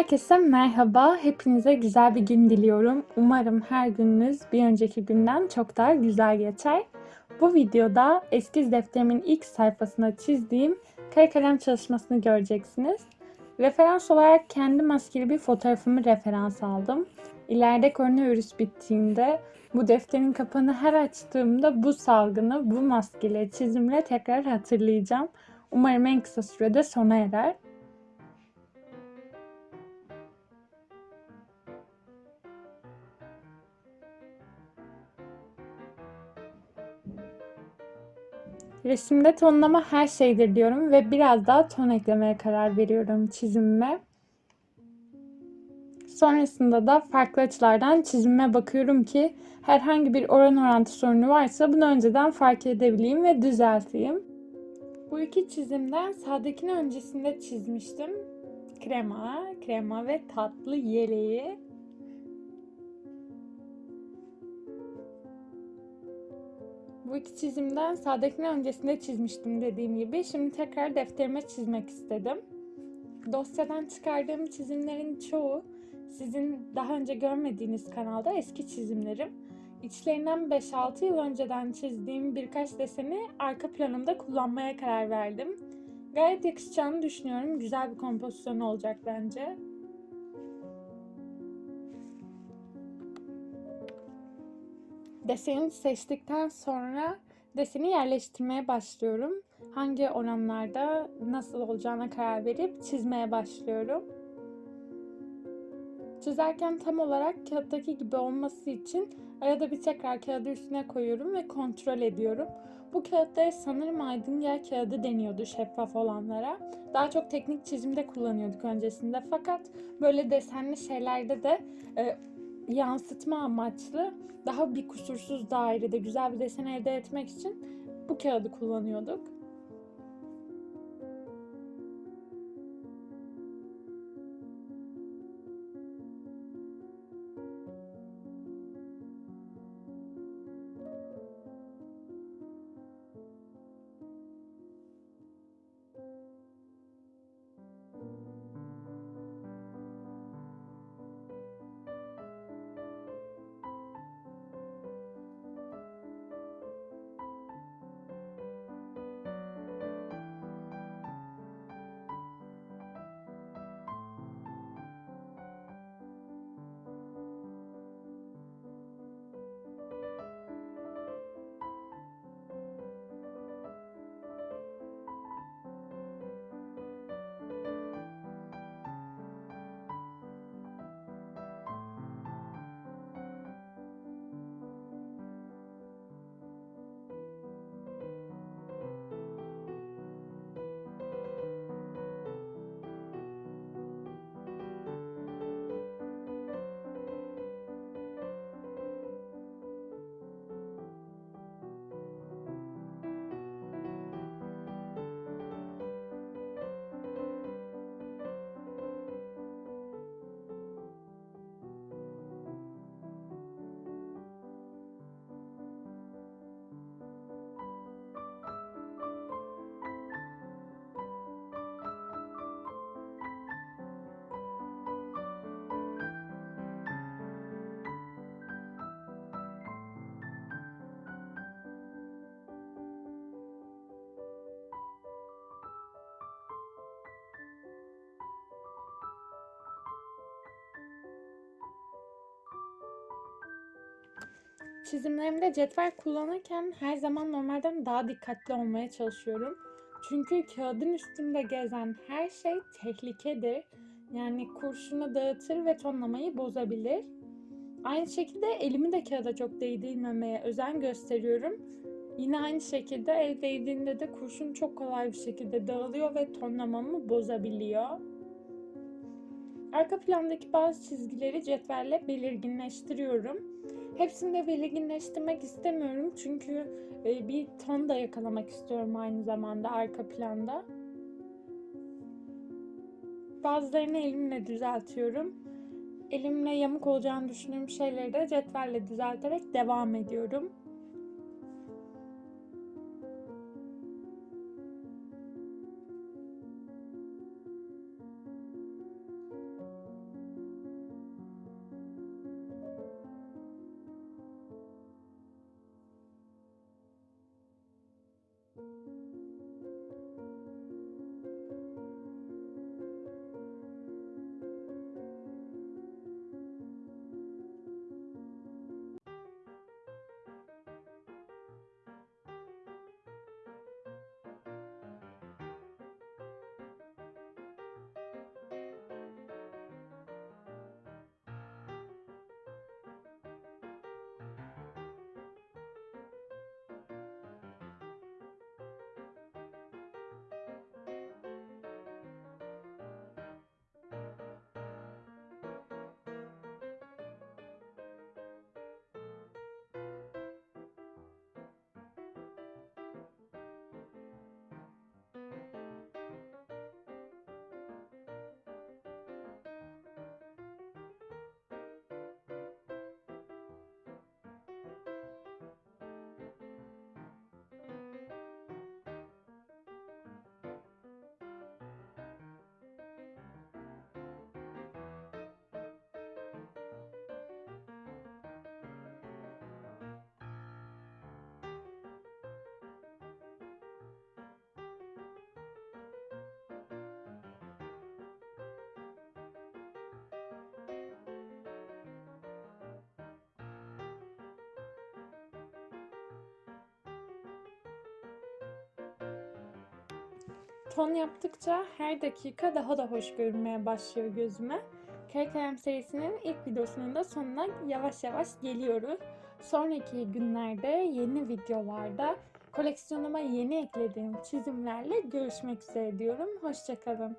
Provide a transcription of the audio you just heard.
Herkese merhaba. Hepinize güzel bir gün diliyorum. Umarım her gününüz bir önceki günden çok daha güzel geçer. Bu videoda eskiz defterimin ilk sayfasına çizdiğim kare kalem çalışmasını göreceksiniz. Referans olarak kendi maskeli bir fotoğrafımı referans aldım. İleride koronavirüs bittiğinde bu defterin kapağını her açtığımda bu salgını bu maskeli çizimle tekrar hatırlayacağım. Umarım en kısa sürede sona erer. Resimde tonlama her şeydir diyorum ve biraz daha ton eklemeye karar veriyorum çizimime. Sonrasında da farklı açılardan çizimime bakıyorum ki herhangi bir oran orantı sorunu varsa bunu önceden fark edebileyim ve düzelteyim. Bu iki çizimden sağdakini öncesinde çizmiştim. Krema, krema ve tatlı yeleği. Bu iki çizimden sağdakini öncesinde çizmiştim dediğim gibi. Şimdi tekrar defterime çizmek istedim. Dosyadan çıkardığım çizimlerin çoğu sizin daha önce görmediğiniz kanalda eski çizimlerim. İçlerinden 5-6 yıl önceden çizdiğim birkaç deseni arka planımda kullanmaya karar verdim. Gayet yakışacağını düşünüyorum. Güzel bir kompozisyon olacak bence. Deseni seçtikten sonra deseni yerleştirmeye başlıyorum. Hangi oranlarda nasıl olacağına karar verip çizmeye başlıyorum. Çizerken tam olarak kağıttaki gibi olması için arada bir tekrar kağıdı üstüne koyuyorum ve kontrol ediyorum. Bu kağıtları sanırım aydın yağ kağıdı deniyordu şeffaf olanlara. Daha çok teknik çizimde kullanıyorduk öncesinde fakat böyle desenli şeylerde de e, yansıtma amaçlı daha bir kusursuz dairede güzel bir desen elde etmek için bu kağıdı kullanıyorduk. Çizimlerimde cetvel kullanırken her zaman normalden daha dikkatli olmaya çalışıyorum. Çünkü kağıdın üstünde gezen her şey tehlikedir. Yani kurşunu dağıtır ve tonlamayı bozabilir. Aynı şekilde elimi de kağıda çok değdirmemeye özen gösteriyorum. Yine aynı şekilde el değdiğinde de kurşun çok kolay bir şekilde dağılıyor ve tonlamamı bozabiliyor. Arka plandaki bazı çizgileri cetvelle belirginleştiriyorum. Hepsini de belirginleştirmek istemiyorum çünkü e, bir ton da yakalamak istiyorum aynı zamanda arka planda. Bazılarını elimle düzeltiyorum. Elimle yamuk olacağını düşündüğüm şeyleri de cetvelle düzelterek devam ediyorum. Ton yaptıkça her dakika daha da hoş görünmeye başlıyor gözüme. Kare serisinin ilk videosunun da sonuna yavaş yavaş geliyoruz. Sonraki günlerde yeni videolarda koleksiyonuma yeni eklediğim çizimlerle görüşmek üzere diyorum. Hoşçakalın.